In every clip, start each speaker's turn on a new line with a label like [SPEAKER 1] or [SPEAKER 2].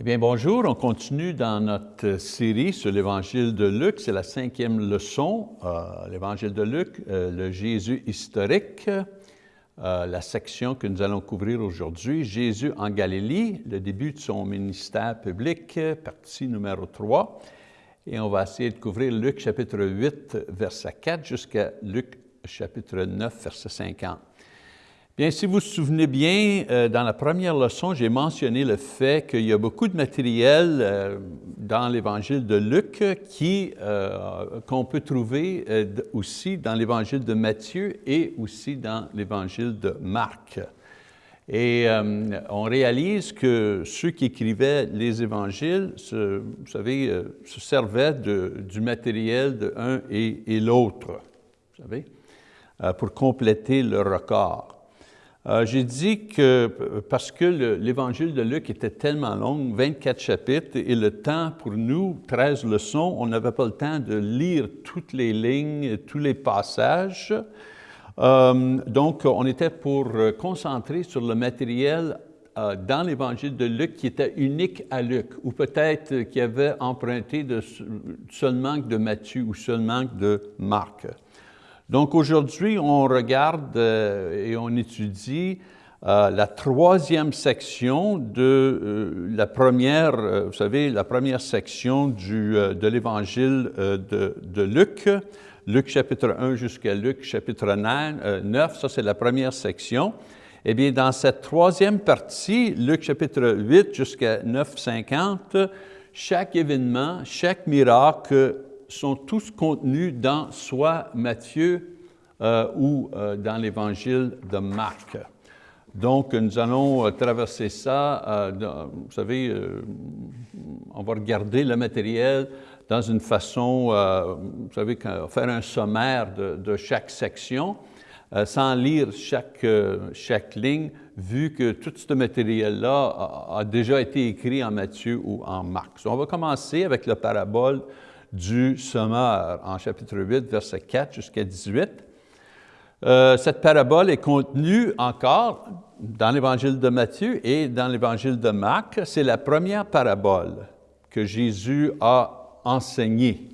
[SPEAKER 1] Eh bien, bonjour. On continue dans notre série sur l'Évangile de Luc. C'est la cinquième leçon, euh, l'Évangile de Luc, euh, le Jésus historique, euh, la section que nous allons couvrir aujourd'hui, Jésus en Galilée, le début de son ministère public, partie numéro 3. Et on va essayer de couvrir Luc chapitre 8, verset 4, jusqu'à Luc chapitre 9, verset 50. Bien, si vous vous souvenez bien, euh, dans la première leçon, j'ai mentionné le fait qu'il y a beaucoup de matériel euh, dans l'Évangile de Luc euh, qu'on peut trouver aussi dans l'Évangile de Matthieu et aussi dans l'Évangile de Marc. Et on réalise que ceux qui écrivaient les évangiles, vous savez, se servaient du matériel de un et, et l'autre, vous savez, pour compléter le record. Euh, j'ai dit que, parce que l'évangile de Luc était tellement long, 24 chapitres, et le temps pour nous, 13 leçons, on n'avait pas le temps de lire toutes les lignes, tous les passages. Euh, donc, on était pour concentrer sur le matériel euh, dans l'évangile de Luc qui était unique à Luc, ou peut-être qui avait emprunté seulement de Matthieu ou seulement de Marc. Donc aujourd'hui, on regarde euh, et on étudie euh, la troisième section de euh, la première, vous savez, la première section du, de l'évangile de, Luc, Luc chapitre 1 jusqu'à Luc chapitre 9, ça c'est la première section. Eh bien, dans cette troisième partie, Luc chapitre 8 jusqu'à 9, 50, chaque événement, chaque miracle sont tous contenus dans soit Matthieu euh, ou euh, dans l'Évangile de Marc. Donc, nous allons euh, traverser ça, vous savez, on va regarder le matériel dans une façon, vous savez, faire un sommaire de, chaque section, sans lire chaque, chaque ligne, vu que tout ce matériel-là a, déjà été écrit en Matthieu ou en Marc. on va commencer avec la parabole du sommeur en chapitre 8, verset 4 jusqu'à 18. Euh, cette parabole est contenue encore dans l'Évangile de Matthieu et dans l'Évangile de Marc. C'est la première parabole que Jésus a enseignée.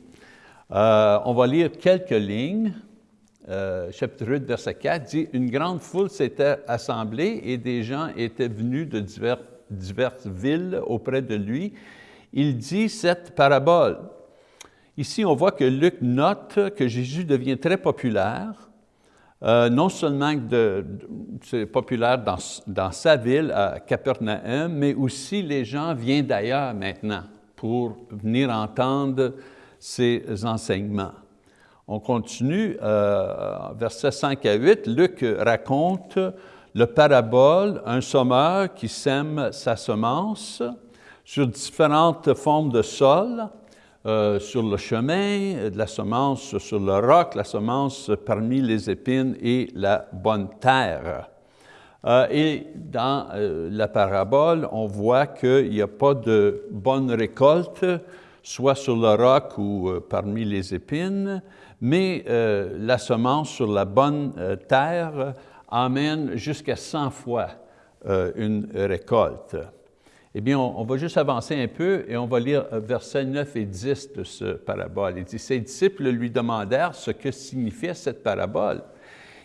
[SPEAKER 1] Euh, on va lire quelques lignes. Euh, chapitre 8, verset 4 dit « Une grande foule s'était assemblée et des gens étaient venus de diverses villes auprès de lui. Il dit cette parabole. Ici, on voit que Luc note que Jésus devient très populaire, euh, non seulement c'est populaire dans, dans, sa ville, à Capernaum, mais aussi les gens viennent d'ailleurs maintenant pour venir entendre ses enseignements. On continue, euh, versets 5 à 8, Luc raconte le parabole, un sommeur qui sème sa semence sur différentes formes de sol, euh, sur le chemin, de la semence sur le roc, la semence parmi les épines et la bonne terre. Euh, et dans euh, la parabole, on voit qu'il n'y a pas de bonne récolte, soit sur le roc ou parmi les épines, mais la semence sur la bonne terre amène jusqu'à 100 fois une récolte. Eh bien, on, va juste avancer un peu et on va lire euh, versets 9 et 10 de ce parabole. Il dit, ses disciples lui demandèrent ce que signifiait cette parabole.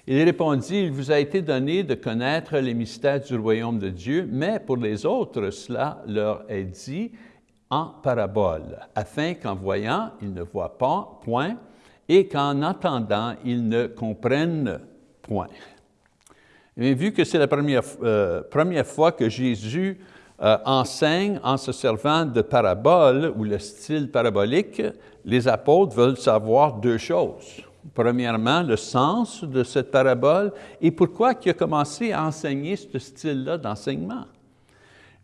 [SPEAKER 1] Il répondit, il vous a été donné de connaître les mystères du royaume de Dieu, mais pour les autres, cela leur est dit en parabole, afin qu'en voyant, ils ne voient pas, point, et qu'en entendant, ils ne comprennent point. Mais vu que c'est la première, euh, première fois que Jésus euh, enseigne en se servant de paraboles ou le style parabolique, les apôtres veulent savoir deux choses. Premièrement, le sens de cette parabole et pourquoi il a commencé à enseigner ce style-là d'enseignement.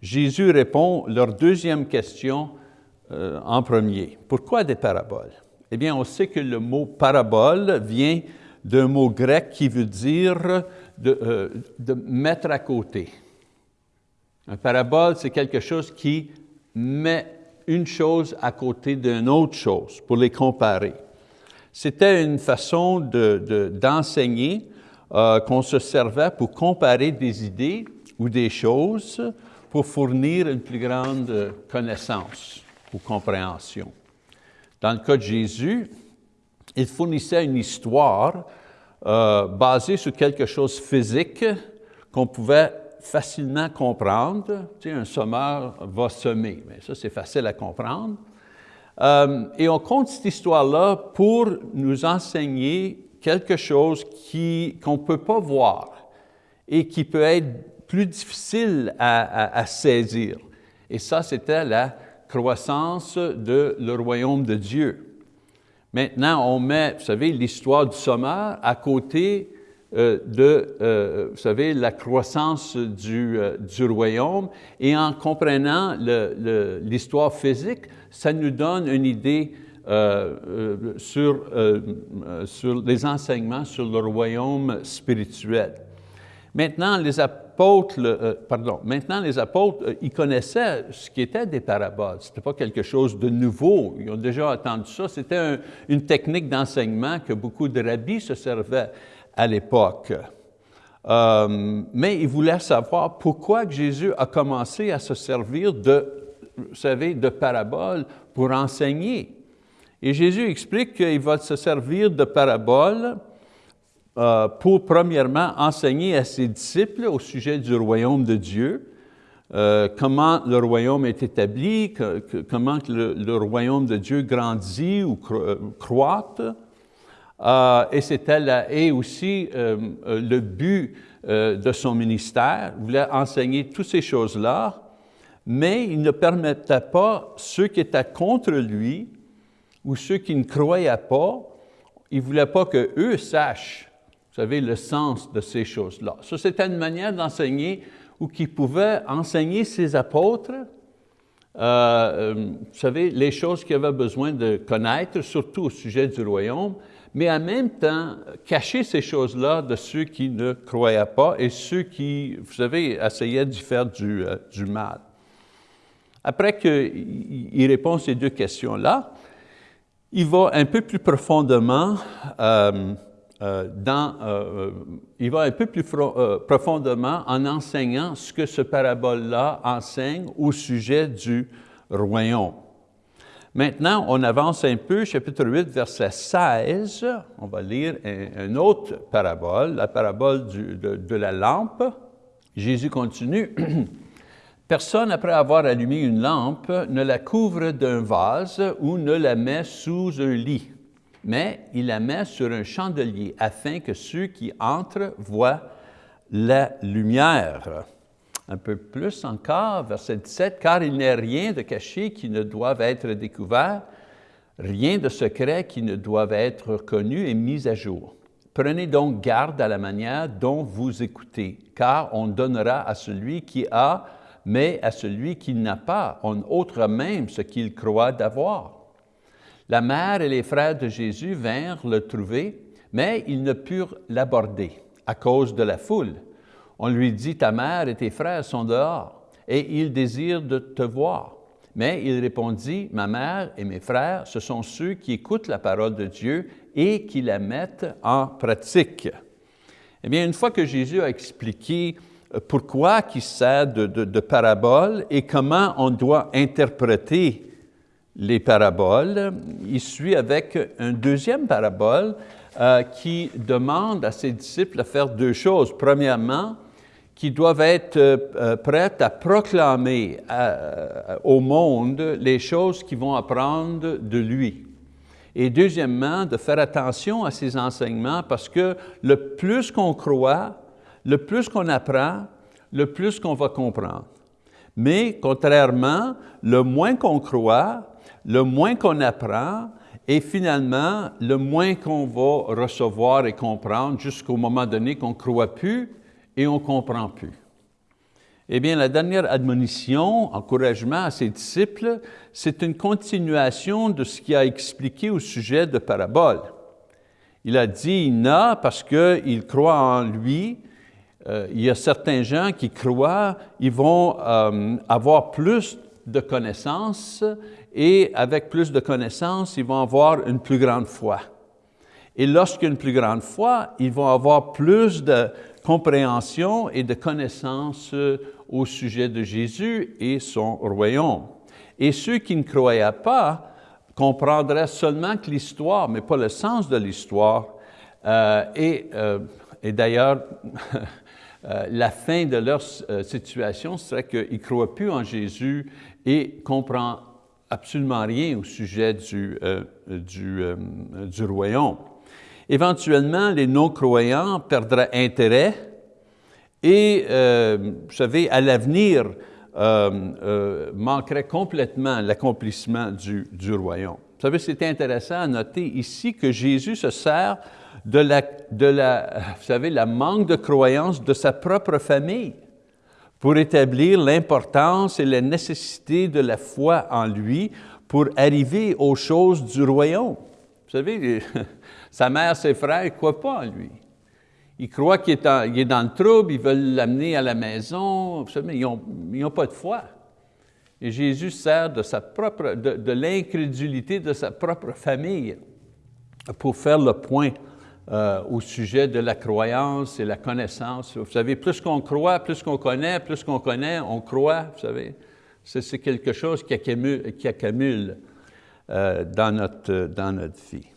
[SPEAKER 1] Jésus répond leur deuxième question euh, en premier. Pourquoi des paraboles? Eh bien, on sait que le mot parabole vient d'un mot grec qui veut dire de, euh, de mettre à côté. Un parabole, c'est quelque chose qui met une chose à côté d'une autre chose pour les comparer. C'était une façon d'enseigner de, euh, qu'on se servait pour comparer des idées ou des choses pour fournir une plus grande connaissance ou compréhension. Dans le cas de Jésus, il fournissait une histoire euh, basée sur quelque chose physique qu'on pouvait facilement comprendre. Tu sais, un sommeur va semer, mais ça c'est facile à comprendre. Euh, et on compte cette histoire-là pour nous enseigner quelque chose qu'on ne peut pas voir et qui peut être plus difficile à, saisir. Et ça, c'était la croissance de le royaume de Dieu. Maintenant, on met, vous savez, l'histoire du sommeur à côté de, euh, vous savez, la croissance du, du royaume et en comprenant l'histoire physique, ça nous donne une idée euh, euh, sur, euh, sur les enseignements sur le royaume spirituel. Maintenant, les apôtres, pardon, maintenant les apôtres, ils connaissaient ce qui était des paraboles. Ce n'était pas quelque chose de nouveau. Ils ont déjà entendu ça. C'était une technique d'enseignement que beaucoup de rabbis se servaient à l'époque. mais ils voulaient savoir pourquoi Jésus a commencé à se servir de vous savez, de paraboles pour enseigner. Et Jésus explique qu'il va se servir de paraboles euh, pour, premièrement, enseigner à ses disciples au sujet du royaume de Dieu, euh, comment le royaume est établi, comment le, royaume de Dieu grandit ou euh, croît. Et c'était et aussi le but de son ministère. Il voulait enseigner toutes ces choses-là mais il ne permettait pas ceux qui étaient contre lui ou ceux qui ne croyaient pas, il ne voulait pas qu'eux sachent, vous savez, le sens de ces choses-là. Ça, c'était une manière d'enseigner ou qui pouvait enseigner ses apôtres, euh, euh, vous savez, les choses qu'ils avaient besoin de connaître, surtout au sujet du royaume, mais en même temps, cacher ces choses-là de ceux qui ne croyaient pas et ceux qui, vous savez, essayaient d'y faire du, euh, mal. Après qu'il répond ces deux questions-là, il va un peu plus profondément euh, euh, dans, il va un peu plus profondément en enseignant ce que ce parabole-là enseigne au sujet du royaume. Maintenant, on avance un peu, chapitre 8, verset 16. On va lire une autre parabole, la parabole de, de la lampe. Jésus continue. Personne, après avoir allumé une lampe, ne la couvre d'un vase ou ne la met sous un lit, mais il la met sur un chandelier afin que ceux qui entrent voient la lumière. Un peu plus encore, verset 17, « Car il n'est rien de caché qui ne doive être découvert, rien de secret qui ne doive être connu et mis à jour. Prenez donc garde à la manière dont vous écoutez, car on donnera à celui qui a mais à celui qui n'a pas, en autre même ce qu'il croit d'avoir. La mère et les frères de Jésus vinrent le trouver, mais ils ne purent l'aborder à cause de la foule. On lui dit, ta mère et tes frères sont dehors, et ils désirent de te voir. Mais il répondit, ma mère et mes frères, ce sont ceux qui écoutent la parole de Dieu et qui la mettent en pratique. Eh bien, une fois que Jésus a expliqué pourquoi qui sert de, de, parabole et comment on doit interpréter les paraboles. Il suit avec une deuxième parabole euh, qui demande à ses disciples de faire deux choses. Premièrement, qu'ils doivent être euh, prêts à proclamer euh, au monde les choses qu'ils vont apprendre de lui. Et deuxièmement, de faire attention à ses enseignements parce que le plus qu'on croit, le plus qu'on apprend, le plus qu'on va comprendre. Mais contrairement, le moins qu'on croit, le moins qu'on apprend, et finalement, le moins qu'on va recevoir et comprendre jusqu'au moment donné qu'on ne croit plus et on ne comprend plus. Eh bien, la dernière admonition, encouragement à ses disciples, c'est une continuation de ce qu'il a expliqué au sujet de parabole. Il a dit, il n'a parce qu'il croit en lui, euh, il y a certains gens qui croient, ils vont euh, avoir plus de connaissances et avec plus de connaissances, ils vont avoir une plus grande foi. Et lorsqu'il y a une plus grande foi, ils vont avoir plus de compréhension et de connaissances au sujet de Jésus et son royaume. Et ceux qui ne croyaient pas comprendraient seulement que l'histoire, mais pas le sens de l'histoire. Euh, et, euh, et d'ailleurs, euh, la fin de leur situation serait qu'ils ne croient plus en Jésus et comprennent absolument rien au sujet du, du, du royaume. Éventuellement, les non-croyants perdraient intérêt et, vous savez, à l'avenir, euh, euh, manquerait complètement l'accomplissement du, du, royaume. Vous savez, c'est intéressant à noter ici que Jésus se sert de la, de la, vous savez, la manque de croyance de sa propre famille pour établir l'importance et la nécessité de la foi en lui pour arriver aux choses du royaume. Vous savez, sa mère, ses frères ne croient pas en lui. Ils croient qu'il est, dans le trouble, ils veulent l'amener à la maison, savez, ils n'ont pas de foi. Et Jésus sert de, l'incrédulité de sa propre famille pour faire le point euh, au sujet de la croyance et la connaissance. Vous savez, plus qu'on croit, plus qu'on connaît, plus qu'on connaît, on croit, vous savez. C'est quelque chose qui accumule, euh, dans notre vie.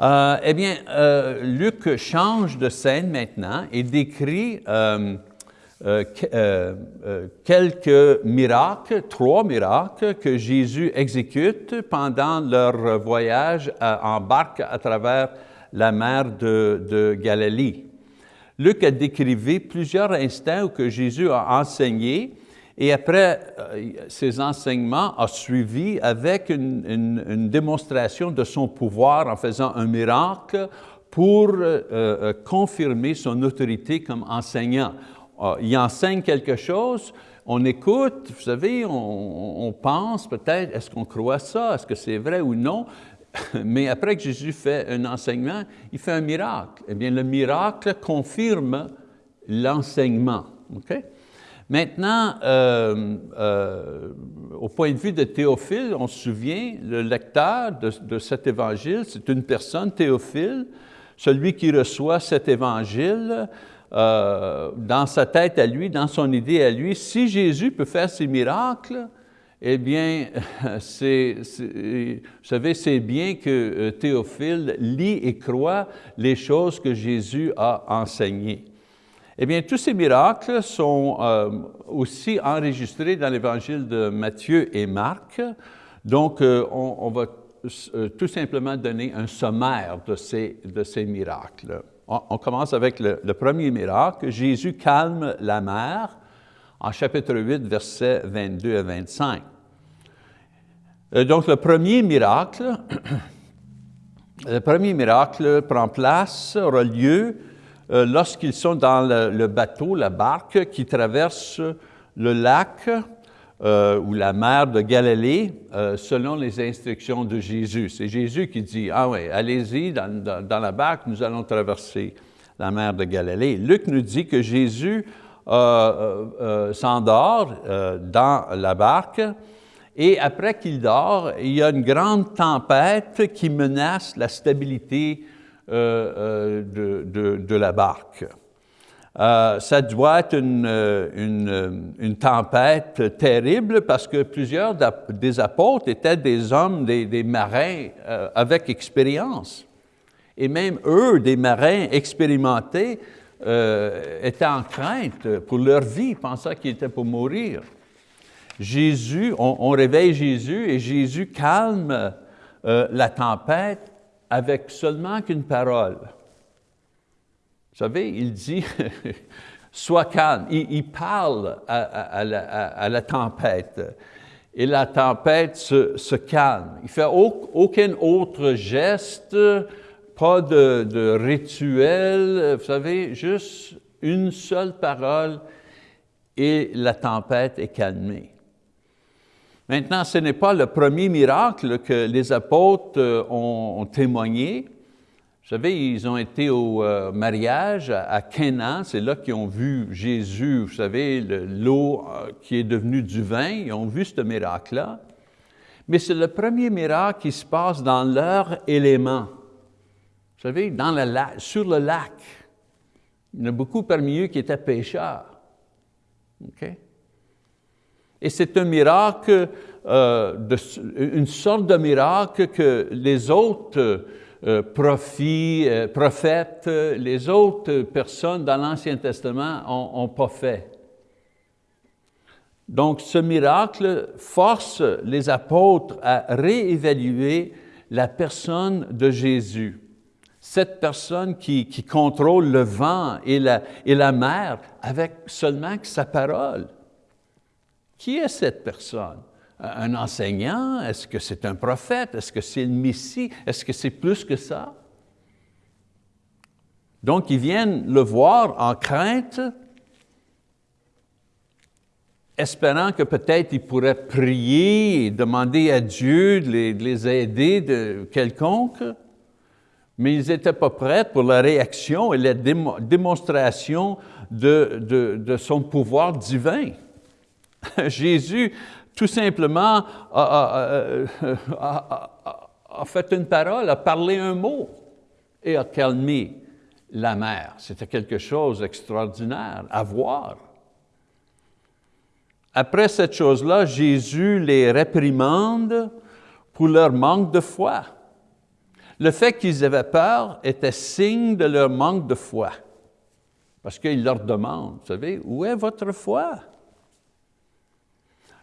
[SPEAKER 1] Euh, eh bien, euh, Luc change de scène maintenant et décrit euh, quelques miracles, trois miracles que Jésus exécute pendant leur voyage en barque à travers la mer de, Galilée. Luc a décrit plusieurs instants où Jésus a enseigné et après euh, ces enseignements, a suivi avec une, démonstration de son pouvoir en faisant un miracle pour euh, euh, confirmer son autorité comme enseignant. il enseigne quelque chose, on écoute, vous savez, on, pense peut-être, est-ce qu'on croit ça, est-ce que c'est vrai ou non, mais après que Jésus fait un enseignement, il fait un miracle. Eh bien, le miracle confirme l'enseignement. OK? Maintenant, euh, euh, au point de vue de Théophile, on se souvient, le lecteur de, cet évangile, c'est une personne, Théophile, celui qui reçoit cet évangile euh, dans sa tête à lui, dans son idée à lui. Si Jésus peut faire ces miracles, eh bien, vous savez, c'est bien que Théophile lit et croit les choses que Jésus a enseignées. Eh bien, tous ces miracles sont euh, aussi enregistrés dans l'Évangile de Matthieu et Marc. Donc, euh, on, va euh, tout simplement donner un sommaire de ces, de ces miracles. On, commence avec le, premier miracle. Jésus calme la mer en chapitre 8, versets 22 à 25. Donc, le premier miracle, le premier miracle prend place, aura lieu euh, lorsqu'ils sont dans le, bateau, la barque qui traverse le lac euh, ou la mer de Galilée euh, selon les instructions de Jésus. C'est Jésus qui dit, ah oui, allez-y dans, la barque, nous allons traverser la mer de Galilée. Luc nous dit que Jésus s'endort dans la barque et après qu'il dort, il y a une grande tempête qui menace la stabilité euh, euh, de, la barque. Euh, ça doit être une, une, tempête terrible parce que plusieurs des apôtres étaient des hommes, des, marins avec expérience. Et même eux, des marins expérimentés, étaient en crainte pour leur vie, pensant qu'ils étaient pour mourir. Jésus, on, réveille Jésus et Jésus calme la tempête avec seulement qu'une parole. Vous savez, il dit, sois calme. Il, parle à, la, tempête. Et la tempête se, calme. Il ne fait aucun autre geste, pas de, de rituel, vous savez, juste une seule parole et la tempête est calmée. Maintenant, ce n'est pas le premier miracle que les apôtres euh, ont, témoigné. Vous savez, ils ont été au euh, mariage à, Canaan, c'est là qu'ils ont vu Jésus, vous savez, l'eau euh, qui est devenue du vin, ils ont vu ce miracle-là. Mais c'est le premier miracle qui se passe dans leur élément. Vous savez, dans le sur le lac. Il y en a beaucoup parmi eux qui étaient pêcheurs. Et c'est un miracle, euh, une sorte de miracle que les autres euh, euh, prophètes, les autres personnes dans l'Ancien Testament n'ont pas fait. Donc ce miracle force les apôtres à réévaluer la personne de Jésus. Cette personne qui, contrôle le vent et la mer avec seulement sa parole. Qui est cette personne? Un enseignant? Est-ce que c'est un prophète? Est-ce que c'est le Messie? Est-ce que c'est plus que ça? Donc, ils viennent le voir en crainte, espérant que peut-être ils pourraient prier et demander à Dieu de les, aider de quelconque, mais ils n'étaient pas prêts pour la réaction et la démonstration de son pouvoir divin. Jésus, tout simplement, a, fait une parole, a parlé un mot et a calmé la mer. C'était quelque chose d'extraordinaire à voir. Après cette chose-là, Jésus les réprimande pour leur manque de foi. Le fait qu'ils avaient peur était signe de leur manque de foi. Parce qu'il leur demande, vous savez, où est votre foi?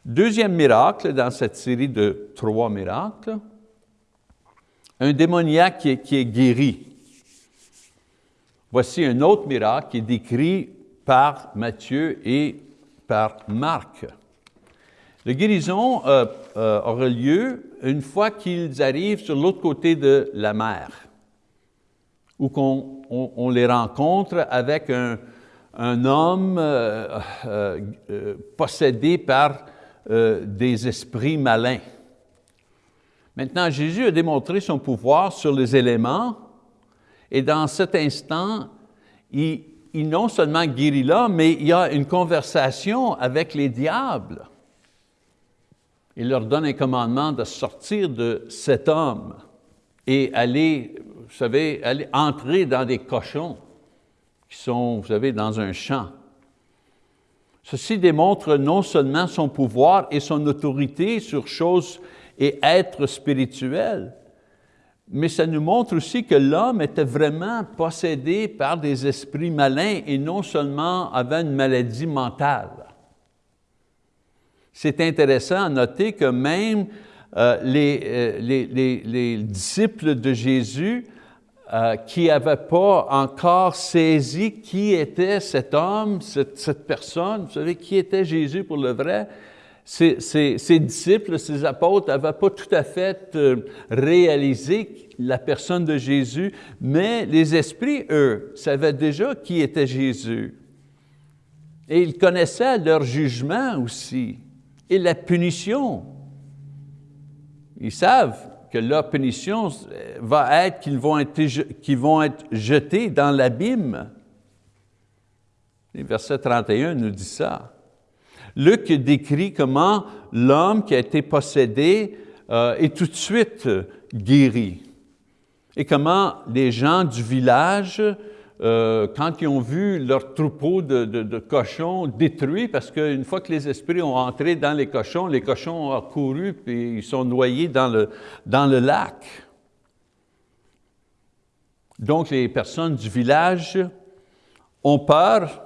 [SPEAKER 1] Deuxième miracle dans cette série de trois miracles, un démoniaque qui est, guéri. Voici un autre miracle qui est décrit par Matthieu et par Marc. La guérison euh, euh, aura lieu une fois qu'ils arrivent sur l'autre côté de la mer, où on, les rencontre avec un, homme euh, possédé par euh, des esprits malins. Maintenant, Jésus a démontré son pouvoir sur les éléments et dans cet instant, il, non seulement guérit l'homme, mais il y a une conversation avec les diables. Il leur donne un commandement de sortir de cet homme et aller, vous savez, aller entrer dans des cochons qui sont, vous savez, dans un champ. Ceci démontre non seulement son pouvoir et son autorité sur choses et êtres spirituels, mais ça nous montre aussi que l'homme était vraiment possédé par des esprits malins et non seulement avait une maladie mentale. C'est intéressant à noter que même euh, euh, les, les, disciples de Jésus euh, qui n'avaient pas encore saisi qui était cet homme, cette, personne, vous savez, qui était Jésus pour le vrai, ses, disciples, ses apôtres n'avaient pas tout à fait euh, réalisé la personne de Jésus, mais les esprits, eux, savaient déjà qui était Jésus. Et ils connaissaient leur jugement aussi, et la punition. Ils savent que leur punition va être qu'ils vont être, jetés dans l'abîme. Verset 31 nous dit ça. Luc décrit comment l'homme qui a été possédé euh, est tout de suite guéri. Et comment les gens du village euh, quand ils ont vu leur troupeau de, cochons détruit, parce qu'une fois que les esprits ont entré dans les cochons, les cochons ont couru et ils sont noyés dans le, dans le lac. Donc les personnes du village ont peur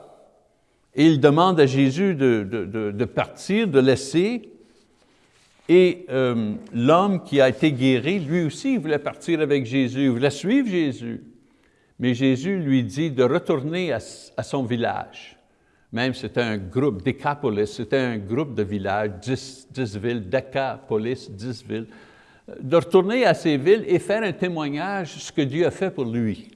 [SPEAKER 1] et ils demandent à Jésus de, partir, de laisser. Et euh, l'homme qui a été guéri, lui aussi, il voulait partir avec Jésus, il voulait suivre Jésus. Mais Jésus lui dit de retourner à, son village. Même c'était un groupe, Décapolis, c'était un groupe de villages, dix, dix villes, Décapolis, dix villes, de retourner à ces villes et faire un témoignage de ce que Dieu a fait pour lui.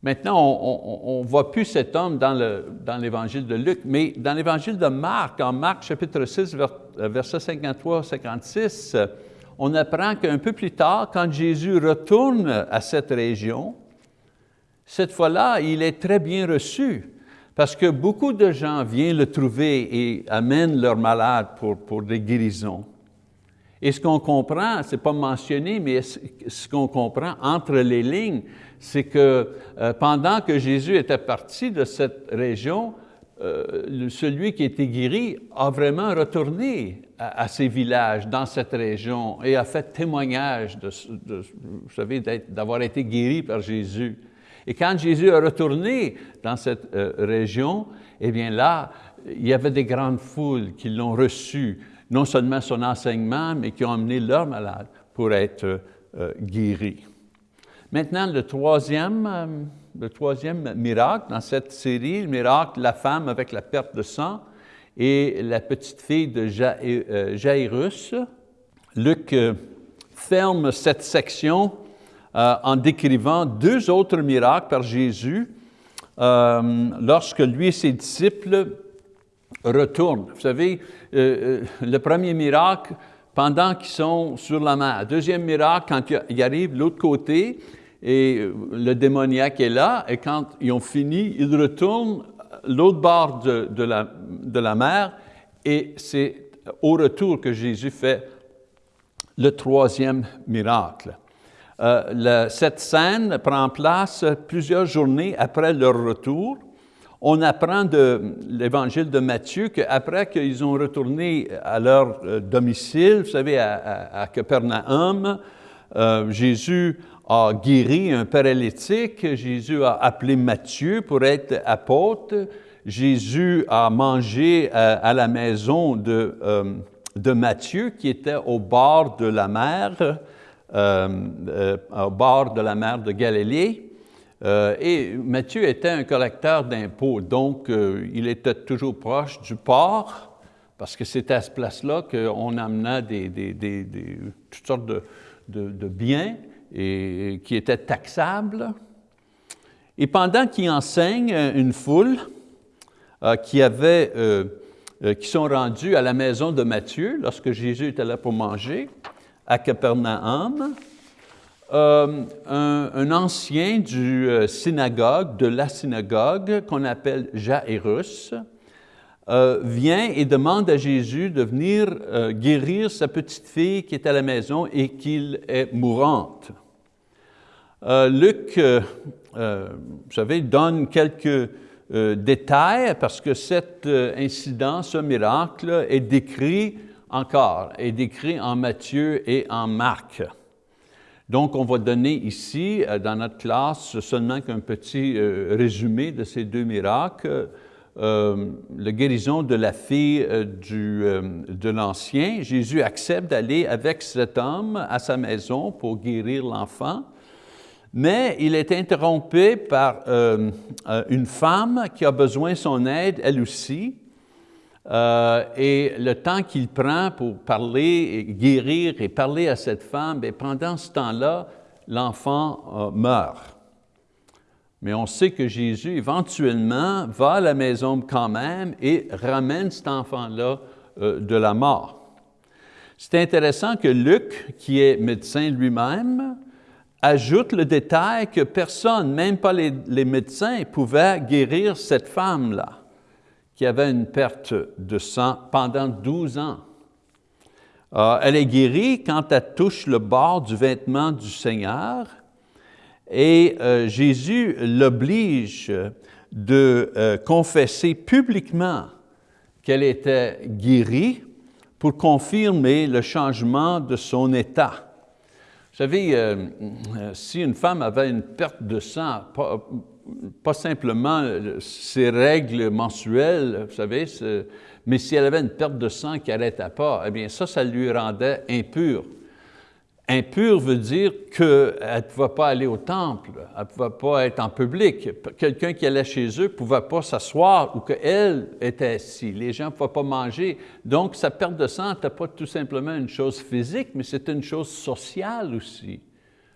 [SPEAKER 1] Maintenant, on ne voit plus cet homme dans l'évangile de Luc, mais dans l'évangile de Marc, en Marc chapitre 6, verset 53-56, on apprend qu'un peu plus tard, quand Jésus retourne à cette région, cette fois-là, il est très bien reçu parce que beaucoup de gens viennent le trouver et amènent leurs malades pour, des guérisons. Et ce qu'on comprend, ce n'est pas mentionné, mais ce qu'on comprend entre les lignes, c'est que euh, pendant que Jésus était parti de cette région, euh, celui qui a été guéri a vraiment retourné à, ces villages, dans cette région, et a fait témoignage de, vous savez, d'avoir été guéri par Jésus. Et quand Jésus est retourné dans cette euh, région, eh bien là, il y avait des grandes foules qui l'ont reçu, non seulement son enseignement, mais qui ont amené leurs malades pour être euh, guéris. Maintenant, le troisième le troisième miracle dans cette série, le miracle la femme avec la perte de sang et la petite fille de euh, Jairus. Luc euh, ferme cette section euh, en décrivant deux autres miracles par Jésus lorsque lui et ses disciples retournent. Vous savez, le premier miracle, pendant qu'ils sont sur la mer. Deuxième miracle, quand ils arrivent de l'autre côté, et le démoniaque est là, et quand ils ont fini, ils retournent l'autre bord de, la, la mer, et c'est au retour que Jésus fait le troisième miracle. Euh, cette scène prend place plusieurs journées après leur retour. On apprend de l'évangile de Matthieu qu'après qu'ils ont retourné à leur euh, domicile, vous savez, à, Capernaum, euh, Jésus a guéri un paralytique, Jésus a appelé Matthieu pour être apôtre, Jésus a mangé euh, à, la maison de, euh, de, Matthieu qui était au bord de la mer, au bord de la mer de Galilée. et Matthieu était un collecteur d'impôts, donc il était toujours proche du port, parce que c'était à ce place-là qu'on amenait des, toutes sortes de, de biens et qui était taxable. Et pendant qu'il enseigne une foule euh, qui, avait, euh, euh, qui sont rendus à la maison de Matthieu, lorsque Jésus était là pour manger, à Capernaum, un, un, ancien du synagogue, de la synagogue, qu'on appelle Jairus, euh, vient et demande à Jésus de venir euh, guérir sa petite fille qui est à la maison et qui est mourante. Euh, Luc, vous savez, donne quelques détails parce que cet incident, ce miracle est décrit encore, est décrit en Matthieu et en Marc. Donc, on va donner ici, dans notre classe, seulement qu'un petit résumé de ces deux miracles. Euh, la guérison de la fille euh, du, euh, de l'ancien, Jésus accepte d'aller avec cet homme à sa maison pour guérir l'enfant, mais il est interrompu par une femme qui a besoin de son aide, elle aussi, et le temps qu'il prend pour parler, et guérir et parler à cette femme, et pendant ce temps-là, l'enfant meurt. Mais on sait que Jésus, éventuellement, va à la maison quand même et ramène cet enfant-là euh, de la mort. C'est intéressant que Luc, qui est médecin lui-même, ajoute le détail que personne, même pas les, médecins, pouvait guérir cette femme-là, qui avait une perte de sang pendant 12 ans. Euh, elle est guérie quand elle touche le bord du vêtement du Seigneur, et euh, Jésus l'oblige de euh, confesser publiquement qu'elle était guérie pour confirmer le changement de son état. Vous savez, euh, si une femme avait une perte de sang, pas, simplement ses règles mensuelles, vous savez, mais si elle avait une perte de sang qui n'arrêtait pas, eh bien ça, ça lui rendait impure. Impur veut dire qu'elle ne pouvait pas aller au temple, elle ne pouvait pas être en public. Quelqu'un qui allait chez eux ne pouvait pas s'asseoir ou qu'elle était assise. Les gens ne pouvaient pas manger. Donc, sa perte de sang n'était pas tout simplement une chose physique, mais c'était une chose sociale aussi.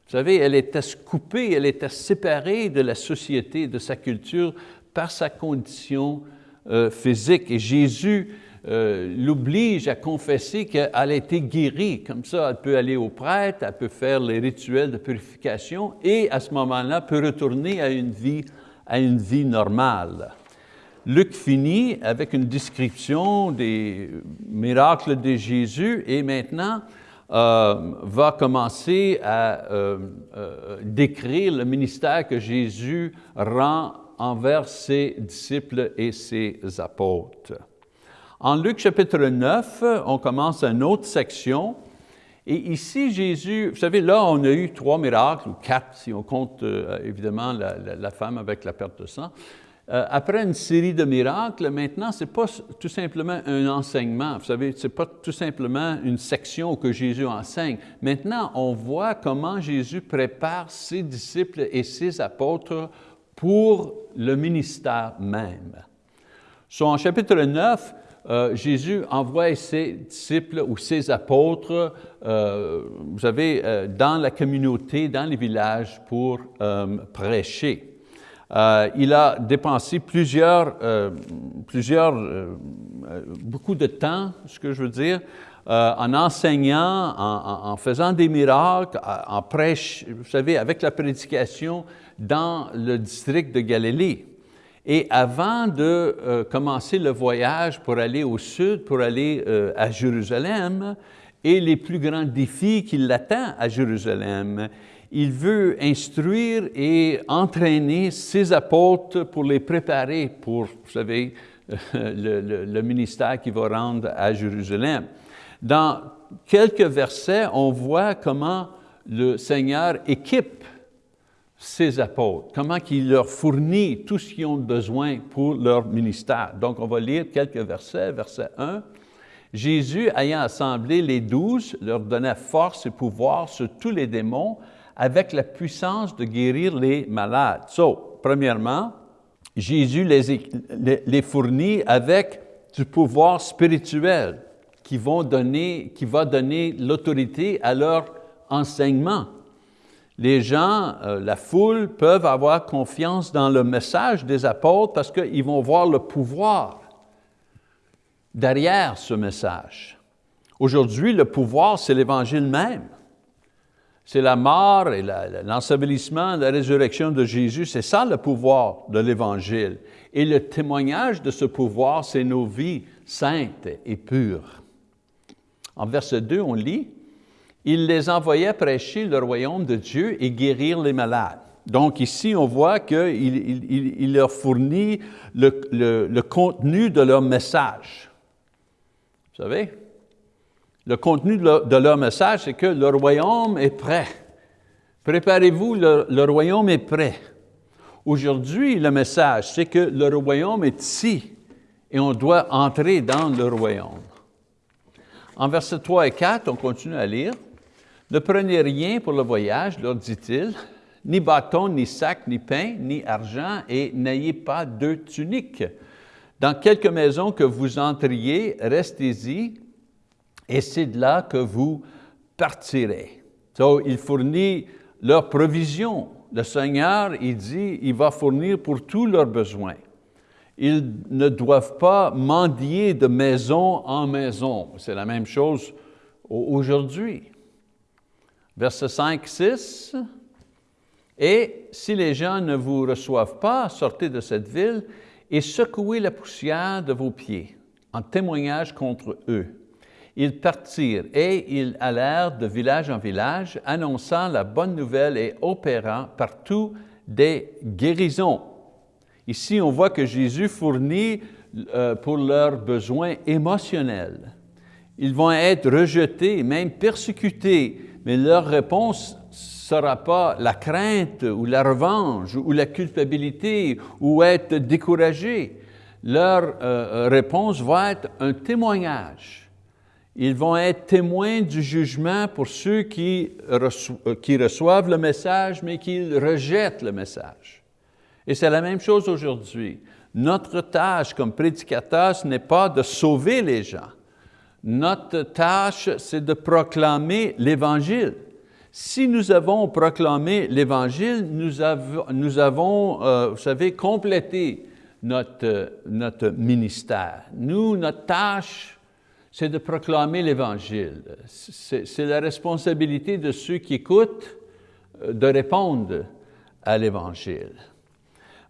[SPEAKER 1] Vous savez, elle était coupée, elle était séparée de la société, de sa culture par sa condition euh, physique. Et Jésus euh, l'oblige à confesser qu'elle a été guérie. Comme ça, elle peut aller au prêtre, elle peut faire les rituels de purification et à ce moment-là peut retourner à une vie, à une vie normale. Luc finit avec une description des miracles de Jésus et maintenant euh, va commencer à euh, décrire le ministère que Jésus rend envers ses disciples et ses apôtres. En Luc chapitre 9, on commence une autre section. Et ici, Jésus, vous savez, là, on a eu trois miracles, ou quatre, si on compte euh, évidemment la, femme avec la perte de sang. Euh, après une série de miracles, maintenant, ce n'est pas tout simplement un enseignement. Vous savez, ce n'est pas tout simplement une section que Jésus enseigne. Maintenant, on voit comment Jésus prépare ses disciples et ses apôtres pour le ministère même. So, en chapitre 9, euh, Jésus envoie ses disciples ou ses apôtres, euh, vous savez, euh, dans la communauté, dans les villages pour prêcher. il a dépensé plusieurs, plusieurs beaucoup de temps, ce que je veux dire, en enseignant, en, en, faisant des miracles, en prêche, vous savez, avec la prédication dans le district de Galilée. Et avant de euh, commencer le voyage pour aller au sud, pour aller euh, à Jérusalem, et les plus grands défis qui l'attendent à Jérusalem, il veut instruire et entraîner ses apôtres pour les préparer pour, vous savez, le, le ministère qu'il va rendre à Jérusalem. Dans quelques versets, on voit comment le Seigneur équipe ses apôtres, comment il leur fournit tout ce qu'ils ont besoin pour leur ministère. Donc, on va lire quelques versets. Verset 1. Jésus, ayant assemblé les douze, leur donnait force et pouvoir sur tous les démons avec la puissance de guérir les malades. So, premièrement, Jésus les, les fournit avec du pouvoir spirituel qui, vont donner, qui va donner l'autorité à leur enseignement les gens, euh, la foule, peuvent avoir confiance dans le message des apôtres parce qu'ils vont voir le pouvoir derrière ce message. Aujourd'hui, le pouvoir, c'est l'Évangile même. C'est la mort et l'ensevelissement, la résurrection de Jésus. C'est ça le pouvoir de l'Évangile. Et le témoignage de ce pouvoir, c'est nos vies saintes et pures. En verset 2, on lit, il les envoyait prêcher le royaume de Dieu et guérir les malades. Donc ici, on voit qu'il leur fournit le, contenu de leur message. Vous savez? Le contenu de leur, message, c'est que le royaume est prêt. Préparez-vous, le royaume est prêt. Aujourd'hui, le message, c'est que le royaume est ici et on doit entrer dans le royaume. En versets 3 et 4, on continue à lire. Ne prenez rien pour le voyage, leur dit-il, ni bâton, ni sac, ni pain, ni argent, et n'ayez pas deux tuniques. Dans quelque maison que vous entriez, restez-y, et c'est de là que vous partirez. Il fournit leur provision. Le Seigneur, il dit, il va fournir pour tous leurs besoins. Ils ne doivent pas mendier de maison en maison. C'est la même chose aujourd'hui. Verset 5, 6. Et si les gens ne vous reçoivent pas, sortez de cette ville et secouez la poussière de vos pieds en témoignage contre eux. Ils partirent et ils allèrent de village en village, annonçant la bonne nouvelle et opérant partout des guérisons. Ici, on voit que Jésus fournit euh, pour leurs besoins émotionnels. Ils vont être rejetés, même persécutés, mais leur réponse ne sera pas la crainte ou la revanche ou la culpabilité ou être découragé. Leur euh, réponse va être un témoignage. Ils vont être témoins du jugement pour ceux qui, euh, qui reçoivent le message, mais qui rejettent le message. Et c'est la même chose aujourd'hui. Notre tâche comme prédicateur, ce n'est pas de sauver les gens, notre tâche, c'est de proclamer l'Évangile. Si nous avons proclamé l'Évangile, nous avons, euh, vous savez, complété notre, notre ministère. Nous, notre tâche, c'est de proclamer l'Évangile. C'est la responsabilité de ceux qui écoutent euh, de répondre à l'Évangile.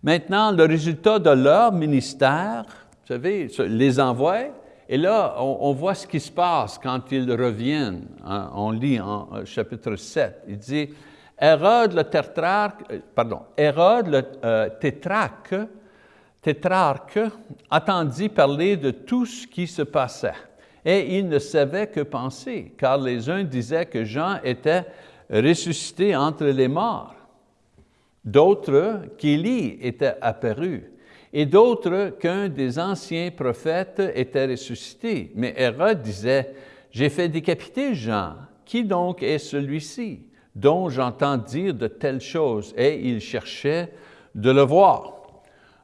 [SPEAKER 1] Maintenant, le résultat de leur ministère, vous savez, les envoie, et là, on, voit ce qui se passe quand ils reviennent. Hein. On lit en chapitre 7, il dit, Hérode le euh, euh, tétrarque attendit parler de tout ce qui se passait. Et il ne savait que penser, car les uns disaient que Jean était ressuscité entre les morts, d'autres qu'Élie était apparu, et d'autres qu'un des anciens prophètes était ressuscité. Mais Hérode disait, j'ai fait décapiter Jean, qui donc est celui-ci dont j'entends dire de telles choses? Et il cherchait de le voir.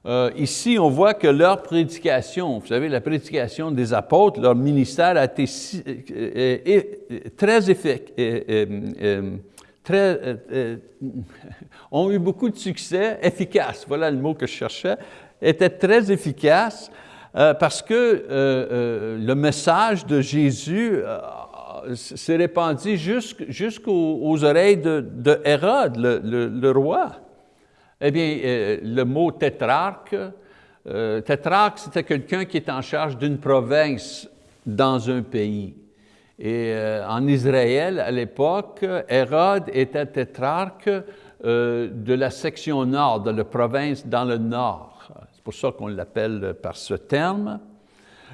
[SPEAKER 1] Euh, ici, on voit que leur prédication, vous savez, la prédication des apôtres, leur ministère a été euh, euh, très effectif, très, ont eu beaucoup de succès, efficace, voilà le mot que je cherchais, était très efficace parce que le message de Jésus s'est répandu jusqu'aux oreilles de, Hérode, le, roi. Eh bien, euh, le mot tétrarque, euh, tétrarque, c'était quelqu'un qui est en charge d'une province dans un pays. Et euh, en Israël, à l'époque, Hérode était tétrarque de la section nord, de la province dans le nord. C'est pour ça qu'on l'appelle par ce terme.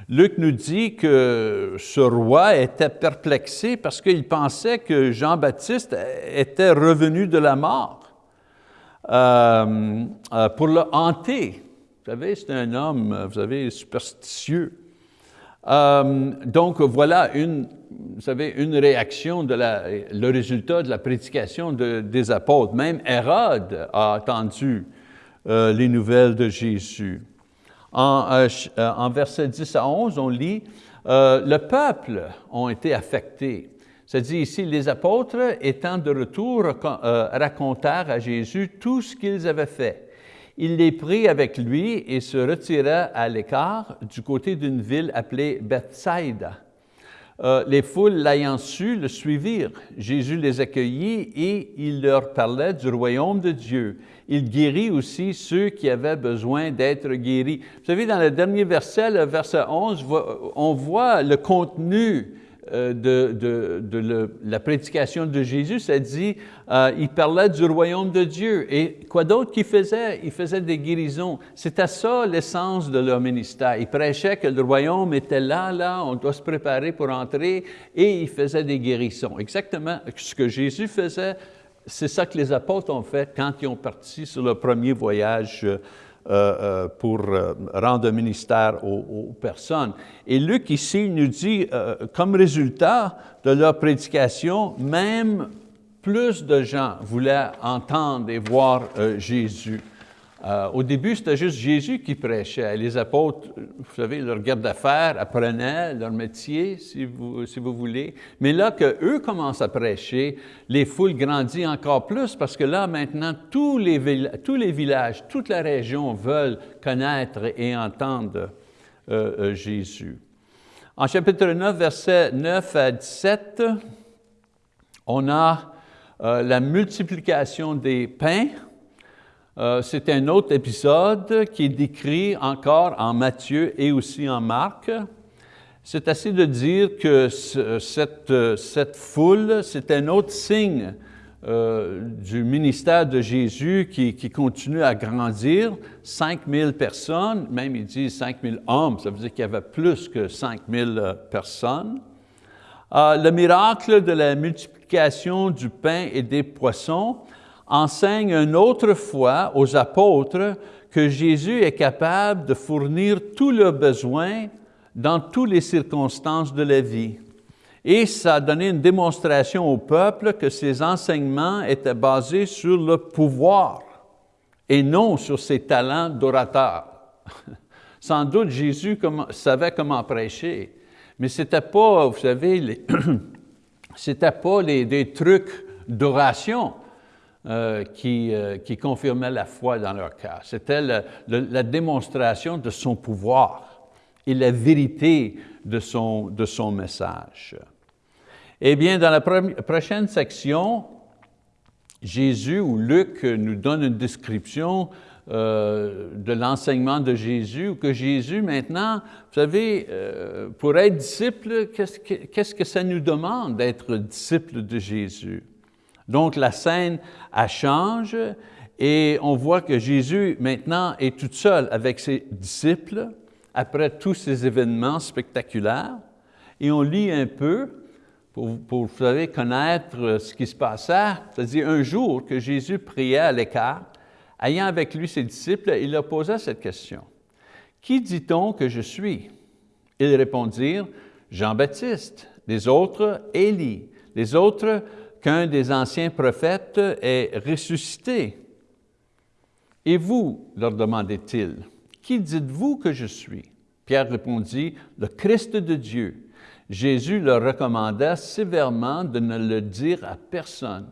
[SPEAKER 1] Luc nous dit que ce roi était perplexé parce qu'il pensait que Jean-Baptiste était revenu de la mort euh, euh, pour le hanter. Vous savez, c'est un homme, vous savez, superstitieux. Euh, donc voilà une, vous savez, une réaction, de la, le résultat de la prédication des apôtres. Même Hérode a entendu les nouvelles de Jésus. En, en versets 10 à 11, on lit, le peuple ont été affectés dit ici, les apôtres, étant de retour, euh, racontèrent à Jésus tout ce qu'ils avaient fait. Il les prit avec lui et se retira à l'écart du côté d'une ville appelée Bethsaida. Euh, les foules l'ayant su le suivirent. Jésus les accueillit et il leur parlait du royaume de Dieu. Il guérit aussi ceux qui avaient besoin d'être guéris. Vous savez, dans le dernier verset, le verset 11, on voit le contenu euh, de, la prédication de Jésus, ça dit, euh, il parlait du royaume de Dieu. Et quoi d'autre qu'il faisait? Il faisait des guérisons. C'était ça l'essence de leur ministère. Il prêchait que le royaume était là, là, on doit se préparer pour entrer, et il faisait des guérisons. Exactement ce que Jésus faisait, c'est ça que les apôtres ont fait quand ils ont parti sur le premier voyage euh, euh, pour euh, rendre ministère aux, personnes. Et Luc ici nous dit, comme résultat de leur prédication, même plus de gens voulaient entendre et voir Jésus. Euh, au début, c'était juste Jésus qui prêchait. Les apôtres, vous savez, leur garde d'affaires apprenaient leur métier, si vous, si vous voulez. Mais là qu'eux commencent à prêcher, les foules grandissent encore plus parce que là, maintenant, tous les, tous les villages, toute la région veulent connaître et entendre euh, euh, Jésus. En chapitre 9, versets 9 à 17, on a la multiplication des pains, euh, c'est un autre épisode qui est décrit encore en Matthieu et aussi en Marc. C'est assez de dire que cette, foule, c'est un autre signe euh, du ministère de Jésus qui, qui, continue à grandir. 5000 personnes, même il dit 5000 hommes, ça veut dire qu'il y avait plus que 5000 euh, personnes. le miracle de la multiplication du pain et des poissons, enseigne une autre fois aux apôtres que Jésus est capable de fournir tous leurs besoins dans toutes les circonstances de la vie. Et ça a donné une démonstration au peuple que ses enseignements étaient basés sur le pouvoir et non sur ses talents d'orateur. Sans doute Jésus savait comment prêcher, mais ce n'était pas, vous savez, c'était pas les, des trucs d'oration, euh, qui, euh, qui confirmait la foi dans leur cœur. C'était la démonstration de son pouvoir et la vérité de son, message. Eh bien, dans la prochaine section, Jésus ou Luc nous donne une description euh, de l'enseignement de Jésus, ou que Jésus maintenant, vous savez, pour être disciple, qu'est-ce que, qu'est-ce que ça nous demande d'être disciple de Jésus? Donc la scène, elle change et on voit que Jésus maintenant est tout seul avec ses disciples après tous ces événements spectaculaires. Et on lit un peu pour, vous connaître ce qui se passait. C'est-à-dire un jour que Jésus priait à l'écart, ayant avec lui ses disciples, il leur posa cette question. Qui dit-on que je suis? Ils répondirent, Jean-Baptiste, les autres, Élie, les autres, qu'un des anciens prophètes est ressuscité. Et vous, leur demandait-il, qui dites-vous que je suis? Pierre répondit, le Christ de Dieu. Jésus leur recommanda sévèrement de ne le dire à personne.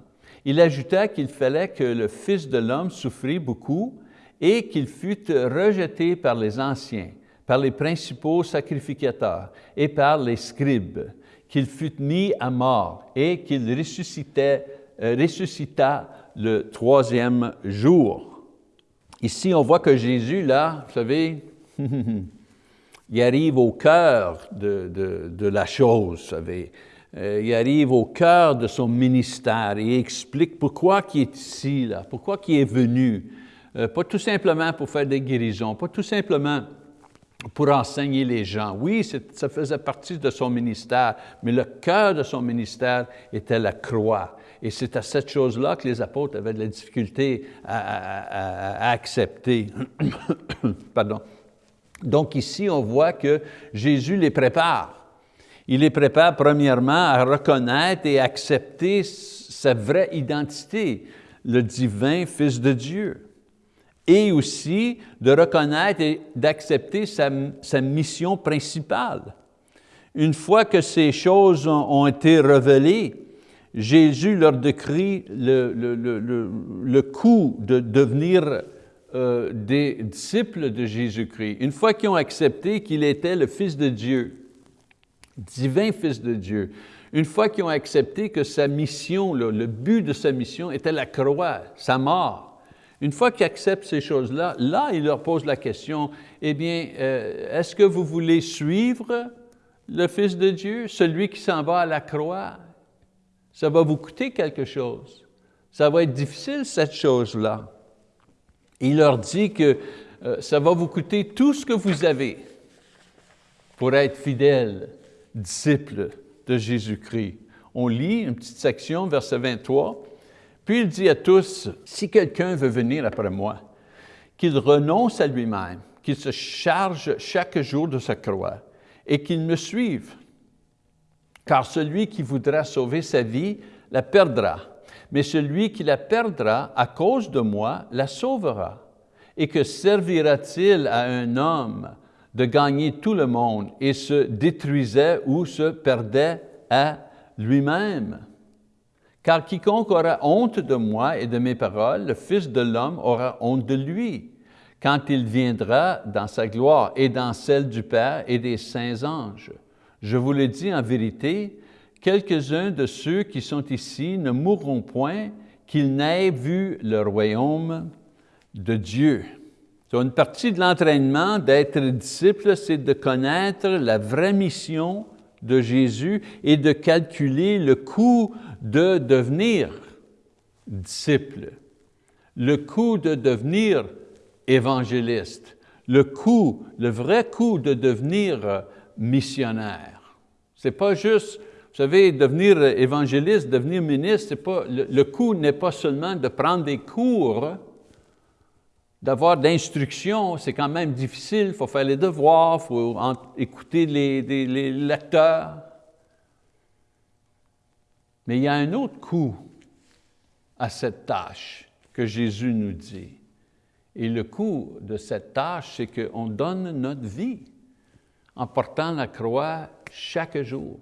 [SPEAKER 1] Il ajouta qu'il fallait que le Fils de l'homme souffrit beaucoup et qu'il fût rejeté par les anciens, par les principaux sacrificateurs et par les scribes, qu'il fût mis à mort et qu'il euh, ressuscita le troisième jour. Ici, on voit que Jésus, là, vous savez, il arrive au cœur de, la chose, vous savez. Euh, il arrive au cœur de son ministère et il explique pourquoi il est ici, là, pourquoi il est venu. Euh, pas tout simplement pour faire des guérisons, pas tout simplement pour enseigner les gens. Oui, ça faisait partie de son ministère, mais le cœur de son ministère était la croix. Et c'est à cette chose-là que les apôtres avaient de la difficulté à, accepter. Pardon. Donc ici, on voit que Jésus les prépare. Il les prépare premièrement à reconnaître et accepter sa vraie identité, le divin Fils de Dieu, et aussi de reconnaître et d'accepter sa, mission principale. Une fois que ces choses ont, été révélées, Jésus leur décrit le, le, coût de devenir euh, des disciples de Jésus-Christ, une fois qu'ils ont accepté qu'il était le Fils de Dieu, divin Fils de Dieu, une fois qu'ils ont accepté que sa mission, le but de sa mission était la croix, sa mort, une fois qu'ils acceptent ces choses-là, là, il leur pose la question, eh bien, euh, est-ce que vous voulez suivre le Fils de Dieu, celui qui s'en va à la croix? Ça va vous coûter quelque chose. Ça va être difficile, cette chose-là. Il leur dit que euh, ça va vous coûter tout ce que vous avez pour être fidèle, disciple de Jésus-Christ. On lit une petite section, verset 23, puis il dit à tous, si quelqu'un veut venir après moi, qu'il renonce à lui-même, qu'il se charge chaque jour de sa croix et qu'il me suive. Car celui qui voudra sauver sa vie la perdra, mais celui qui la perdra à cause de moi la sauvera. Et que servira-t-il à un homme de gagner tout le monde et se détruisait ou se perdait à lui-même? Car quiconque aura honte de moi et de mes paroles, le Fils de l'homme aura honte de lui, quand il viendra dans sa gloire et dans celle du Père et des saints anges. Je vous le dis en vérité, quelques-uns de ceux qui sont ici ne mourront point qu'ils n'aient vu le royaume de Dieu. une partie de l'entraînement d'être disciple, c'est de connaître la vraie mission de Jésus et de calculer le coût de devenir disciple, le coût de devenir évangéliste, le coût, le vrai coût de devenir missionnaire. C'est pas juste vous savez, devenir évangéliste, devenir ministre, pas, le, le coût n'est pas seulement de prendre des cours, d'avoir d'instruction, c'est quand même difficile, il faut faire les devoirs, il faut écouter les, les, lecteurs. Mais il y a un autre coût à cette tâche que Jésus nous dit. Et le coût de cette tâche, c'est qu'on donne notre vie en portant la croix chaque jour.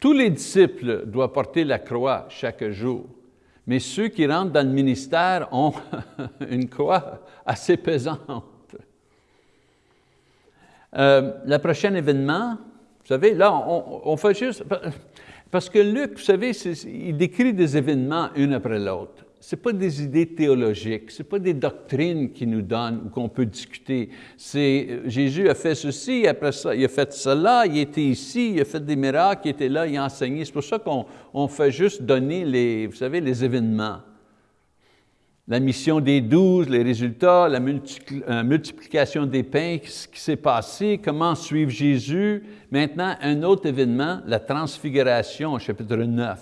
[SPEAKER 1] Tous les disciples doivent porter la croix chaque jour, mais ceux qui rentrent dans le ministère ont une croix assez pesante. Euh, le prochain événement, vous savez, là, on, fait juste... Parce que Luc, vous savez, il décrit des événements un après l'autre. Ce pas des idées théologiques, ce pas des doctrines qui nous donnent ou qu'on peut discuter. C'est euh, Jésus a fait ceci, après ça, il a fait cela, il était ici, il a fait des miracles, il était là, il a enseigné. C'est pour ça qu'on fait juste donner les, vous savez, les événements. La mission des douze, les résultats, la euh, multiplication des pains, ce qui s'est passé, comment suivre Jésus. Maintenant, un autre événement, la transfiguration, chapitre 9.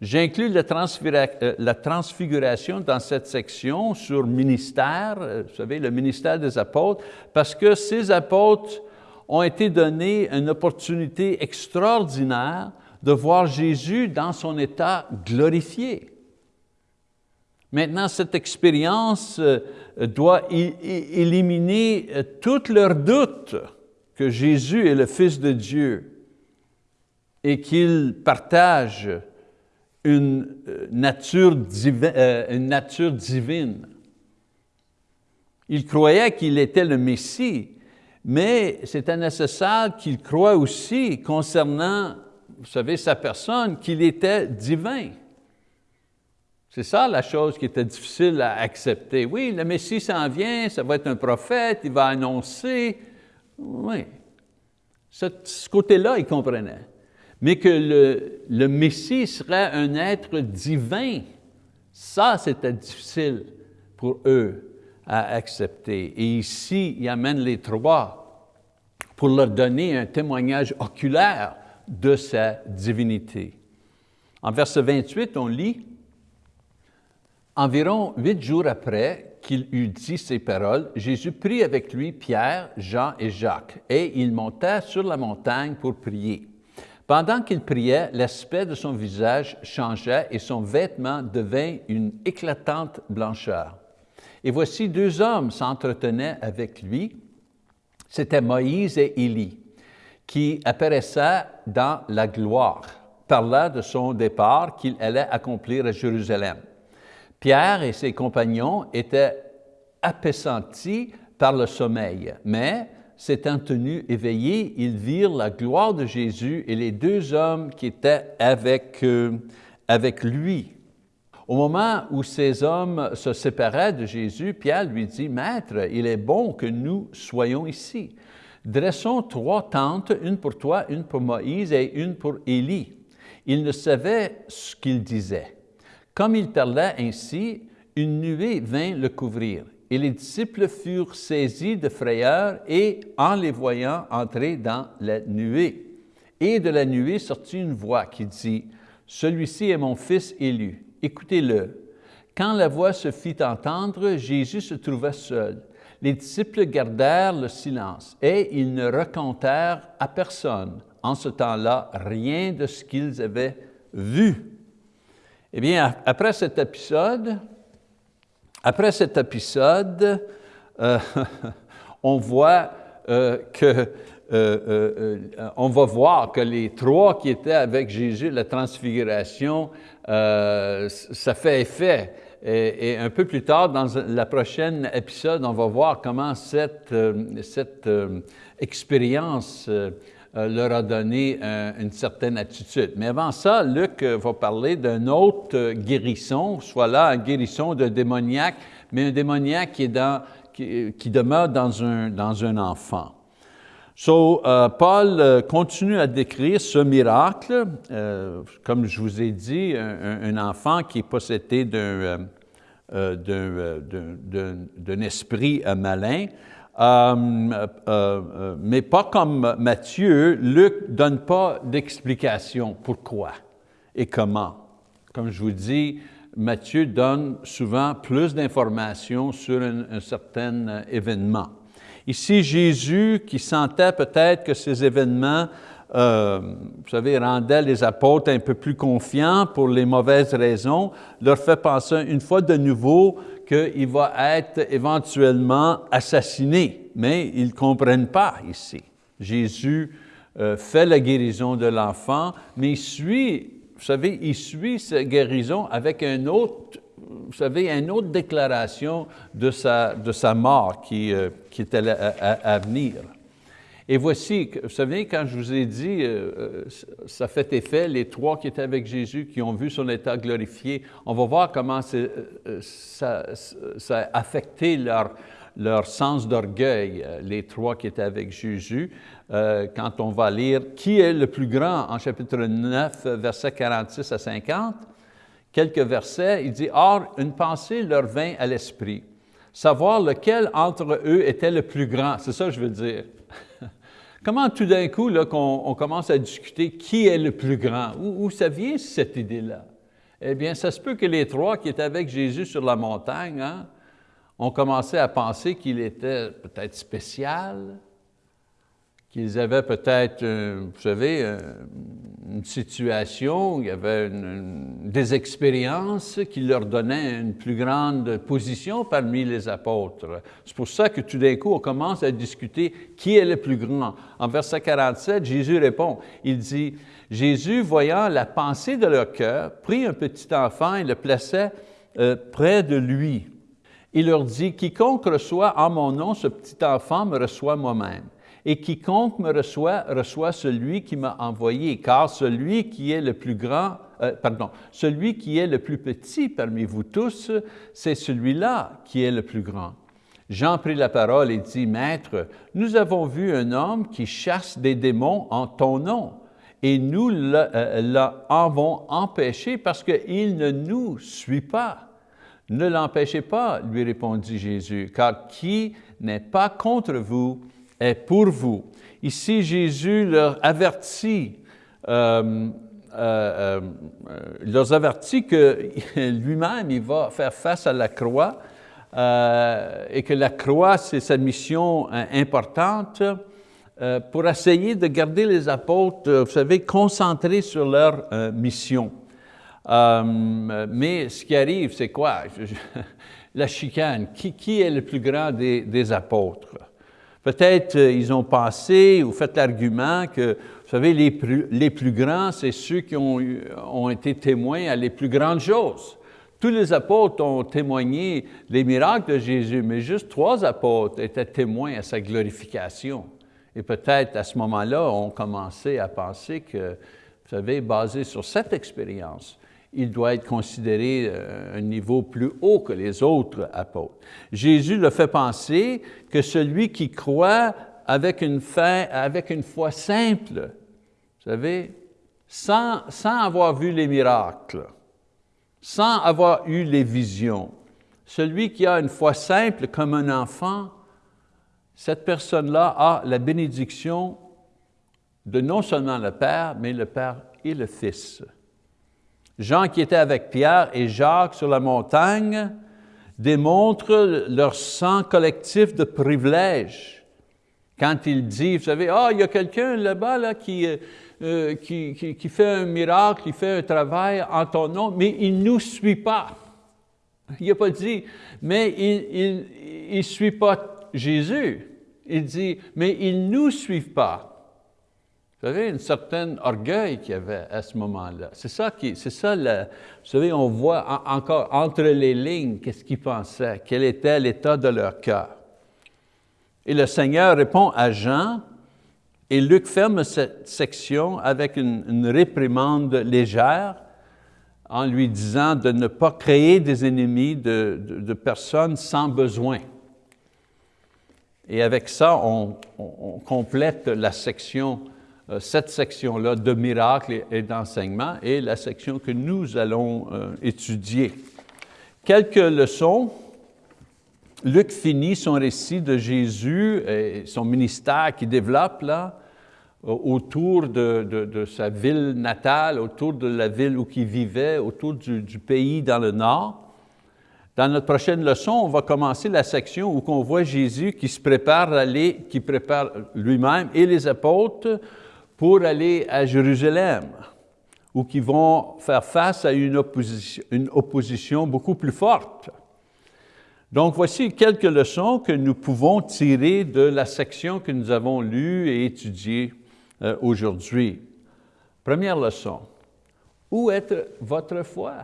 [SPEAKER 1] J'inclus euh, la, transfiguration dans cette section sur ministère, euh, vous savez, le ministère des apôtres, parce que ces apôtres ont été donnés une opportunité extraordinaire de voir Jésus dans son état glorifié. Maintenant, cette expérience euh, doit éliminer tous leurs doutes que Jésus est le Fils de Dieu et qu'il partage une euh, nature, euh, une nature divine. Il croyait qu'il était le Messie, mais c'était nécessaire qu'il croie aussi concernant, vous savez, sa personne, qu'il était divin. C'est ça la chose qui était difficile à accepter. Oui, le Messie s'en vient, ça va être un prophète, il va annoncer. Oui. ce côté-là, il comprenait mais que le, Messie serait un être divin, ça c'était difficile pour eux à accepter. Et ici, il amène les trois pour leur donner un témoignage oculaire de sa divinité. En verset 28, on lit, Environ huit jours après qu'il eut dit ces paroles, Jésus prit avec lui Pierre, Jean et Jacques, et il monta sur la montagne pour prier. Pendant qu'il priait, l'aspect de son visage changeait et son vêtement devint une éclatante blancheur. Et voici deux hommes s'entretenaient avec lui. C'était Moïse et Élie, qui apparaissaient dans la gloire, par là de son départ qu'il allait accomplir à Jérusalem. Pierre et ses compagnons étaient appesantis par le sommeil, mais s'étant tenus éveillés, ils virent la gloire de Jésus et les deux hommes qui étaient avec, avec lui. Au moment où ces hommes se séparaient de Jésus, Pierre lui dit, « Maître, il est bon que nous soyons ici. Dressons trois tentes, une pour toi, une pour Moïse et une pour Élie. » Il ne savait ce qu'il disait. Comme il parlait ainsi, une nuée vint le couvrir et les disciples furent saisis de frayeur et, en les voyant entrer dans la nuée, et de la nuée sortit une voix qui dit, « Celui-ci est mon Fils élu, écoutez-le. » Quand la voix se fit entendre, Jésus se trouva seul. Les disciples gardèrent le silence et ils ne racontèrent à personne en ce temps-là rien de ce qu'ils avaient vu. Eh bien, après cet épisode, après cet épisode, euh, on voit euh, que euh, on va voir que les trois qui étaient avec Jésus, la transfiguration, ça fait effet. Et, un peu plus tard, dans la prochaine épisode, on va voir comment cette, cette expérience leur a donné une certaine attitude. Mais avant ça, Luc euh, va parler d'un autre euh, guérisson, soit là un guérisson de démoniaque, mais un démoniaque qui, demeure dans un, enfant. So, Paul continue à décrire ce miracle, comme je vous ai dit, un, enfant qui est possédé d'un d'un esprit malin, euh, euh, euh, mais pas comme Matthieu, Luc ne donne pas d'explication pourquoi et comment. Comme je vous dis, Matthieu donne souvent plus d'informations sur un, certain événement. Ici, Jésus, qui sentait peut-être que ces événements, vous savez, rendaient les apôtres un peu plus confiants pour les mauvaises raisons, leur fait penser une fois de nouveau qu'il va être éventuellement assassiné, mais ils ne comprennent pas ici. Jésus euh, fait la guérison de l'enfant, mais il suit, vous savez, il suit sa guérison avec un autre, vous savez, une autre déclaration de sa, de sa mort qui, euh, qui à, à, venir. Et voici, vous savez, quand je vous ai dit, euh, euh, ça fait effet, les trois qui étaient avec Jésus, qui ont vu son état glorifié, on va voir comment euh, ça, a affecté leur, leur sens d'orgueil, les trois qui étaient avec Jésus. quand on va lire « Qui est le plus grand » en chapitre 9, versets 46 à 50, quelques versets, il dit « Or, une pensée leur vint à l'esprit, savoir lequel entre eux était le plus grand. » C'est ça que je veux dire. Comment tout d'un coup, là, qu'on on commence à discuter qui est le plus grand? Où, ça vient cette idée-là? Eh bien, ça se peut que les trois qui étaient avec Jésus sur la montagne hein, ont commencé à penser qu'il était peut-être spécial, qu'ils avaient peut-être, euh, vous savez, euh, une situation, il y avait des expériences qui leur donnaient une plus grande position parmi les apôtres. C'est pour ça que tout d'un coup, on commence à discuter qui est le plus grand. En verset 47, Jésus répond, il dit, Jésus, voyant la pensée de leur cœur, prit un petit enfant et le plaçait euh, près de lui. Il leur dit, quiconque reçoit en mon nom ce petit enfant me reçoit moi-même et quiconque me reçoit, reçoit celui qui m'a envoyé, car celui qui est le plus grand, euh, pardon, celui qui est le plus petit parmi vous tous, c'est celui-là qui est le plus grand. Jean prit la parole et dit, Maître, nous avons vu un homme qui chasse des démons en ton nom, et nous l'avons euh, empêché parce qu'il ne nous suit pas. Ne l'empêchez pas, lui répondit Jésus, car qui n'est pas contre vous pour vous. Ici, Jésus leur avertit, euh, euh, euh, leur avertit que lui-même, il va faire face à la croix et que la croix, c'est sa mission importante pour essayer de garder les apôtres, vous savez, concentrés sur leur mission. mais ce qui arrive, c'est quoi? la chicane. Qui, est le plus grand des apôtres? Peut-être euh, ils ont pensé ou fait l'argument que, vous savez, les plus, grands, c'est ceux qui ont, ont été témoins à les plus grandes choses. Tous les apôtres ont témoigné les miracles de Jésus, mais juste trois apôtres étaient témoins à sa glorification. Et peut-être à ce moment-là, on commençait à penser que, vous savez, basé sur cette expérience, il doit être considéré euh, un niveau plus haut que les autres apôtres. Jésus le fait penser que celui qui croit avec une, foi simple, vous savez, sans avoir vu les miracles, sans avoir eu les visions, celui qui a une foi simple comme un enfant, cette personne-là a la bénédiction de non seulement le Père, mais le Père et le Fils. Jean qui était avec Pierre et Jacques sur la montagne démontre leur sens collectif de privilège. Quand il dit, vous savez, ah, il y a quelqu'un là-bas là, qui, euh, fait un miracle, qui fait un travail en ton nom, mais il ne nous suit pas. Il n'a pas dit, mais il ne suit pas Jésus. Il dit, mais il ne nous suit pas. Vous savez, un certain orgueil qu'il y avait à ce moment-là. C'est ça qui, c'est ça, vous savez, on voit encore entre les lignes qu'est-ce qu'ils pensaient, quel était l'état de leur cœur. Et le Seigneur répond à Jean, et Luc ferme cette section avec une, réprimande légère en lui disant de ne pas créer des ennemis de, personnes sans besoin. Et avec ça, on, complète la section cette section-là de miracles et d'enseignement est la section que nous allons euh, étudier. Quelques leçons. Luc finit son récit de Jésus et son ministère qu'il développe là, autour de, sa ville natale, autour de la ville où il vivait, autour du, du, pays dans le nord. Dans notre prochaine leçon, on va commencer la section où on voit Jésus qui se prépare à aller, qui prépare lui-même et les apôtres pour aller à Jérusalem, ou qui vont faire face à une opposition, beaucoup plus forte. Donc voici quelques leçons que nous pouvons tirer de la section que nous avons lue et étudiée euh, aujourd'hui. Première leçon, où est votre foi?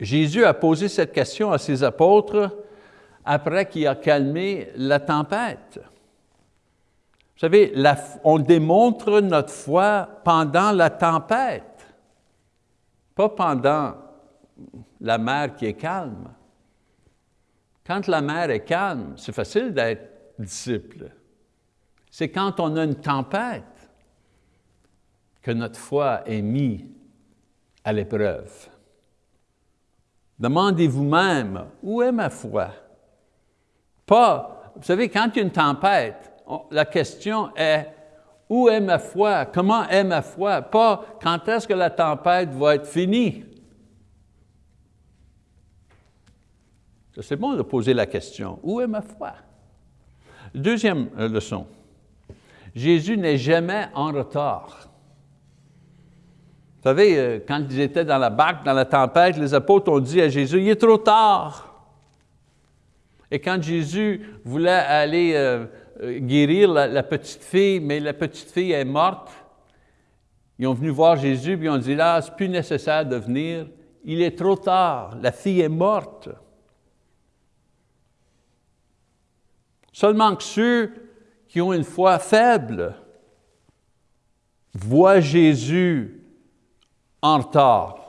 [SPEAKER 1] Jésus a posé cette question à ses apôtres après qu'il a calmé la tempête. Vous savez, on démontre notre foi pendant la tempête, pas pendant la mer qui est calme. Quand la mer est calme, c'est facile d'être disciple. C'est quand on a une tempête que notre foi est mise à l'épreuve. Demandez-vous même, où est ma foi? Pas, vous savez, quand il y a une tempête, la question est, où est ma foi? Comment est ma foi? Pas, quand est-ce que la tempête va être finie? C'est bon de poser la question, où est ma foi? Deuxième euh, leçon, Jésus n'est jamais en retard. Vous savez, euh, quand ils étaient dans la barque, dans la tempête, les apôtres ont dit à Jésus, il est trop tard. Et quand Jésus voulait aller euh, guérir la, petite fille, mais la petite fille est morte, ils ont venu voir Jésus, et ils ont dit, là, c'est plus nécessaire de venir, il est trop tard, la fille est morte. Seulement que ceux qui ont une foi faible voient Jésus en retard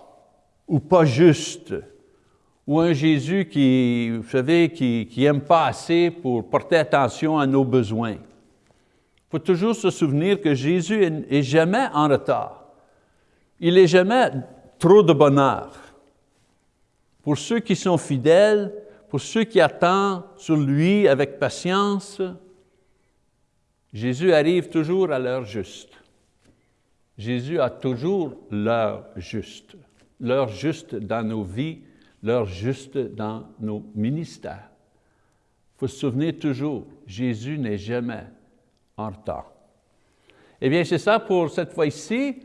[SPEAKER 1] ou pas juste, ou un Jésus qui, vous savez, qui n'aime pas assez pour porter attention à nos besoins. Il faut toujours se souvenir que Jésus est jamais en retard. Il n'est jamais trop de bonheur. Pour ceux qui sont fidèles, pour ceux qui attendent sur lui avec patience, Jésus arrive toujours à l'heure juste. Jésus a toujours l'heure juste, l'heure juste dans nos vies, l'heure juste dans nos ministères. Il faut se souvenir toujours, Jésus n'est jamais en retard. Eh bien, c'est ça pour cette fois-ci,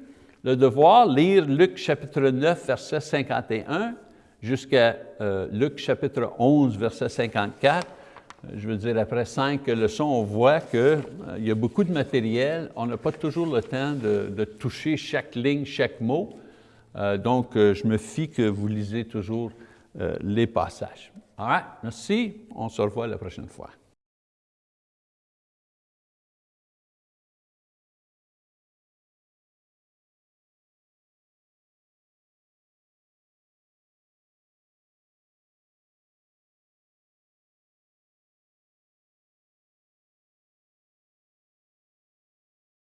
[SPEAKER 1] le devoir, lire Luc chapitre 9, verset 51, jusqu'à euh, Luc chapitre 11, verset 54. Euh, je veux dire, après cinq leçons, on voit qu'il euh, y a beaucoup de matériel. On n'a pas toujours le temps de, toucher chaque ligne, chaque mot. Donc, je me fie que vous lisez toujours les passages. All right, merci. On se revoit la prochaine fois.